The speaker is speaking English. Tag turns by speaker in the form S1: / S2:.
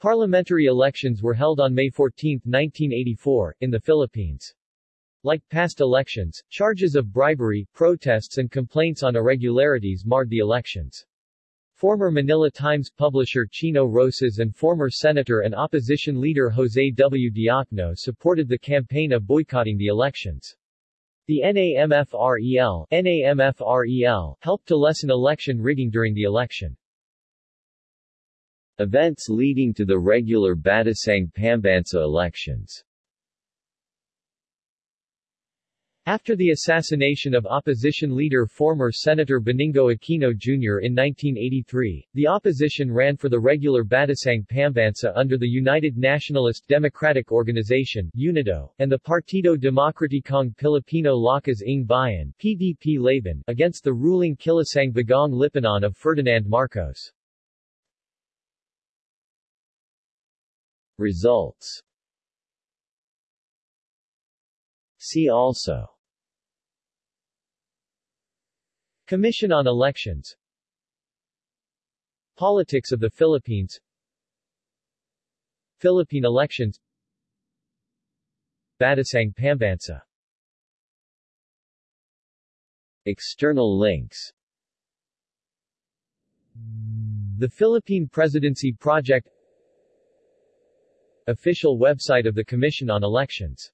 S1: Parliamentary elections were held on May 14, 1984, in the Philippines. Like past elections, charges of bribery, protests and complaints on irregularities marred the elections. Former Manila Times publisher Chino Roces and former Senator and opposition leader Jose W. Diokno supported the campaign of boycotting the elections. The NAMFREL, NAMFREL helped to lessen election rigging during the election.
S2: Events leading to the regular Batasang Pambansa elections
S1: After the assassination of opposition leader former Senator Benigno Aquino Jr. in 1983, the opposition ran for the regular Batasang Pambansa under the United Nationalist Democratic Organization UNIDO, and the Partido Demokratikong Pilipino Lakas ng Bayan PDP against the ruling Kilusang Bagong Lipunan of Ferdinand Marcos.
S2: Results. See also.
S1: Commission on Elections. Politics of the Philippines. Philippine elections. Batasang Pambansa.
S2: External links.
S1: The Philippine Presidency Project Official website of the Commission on Elections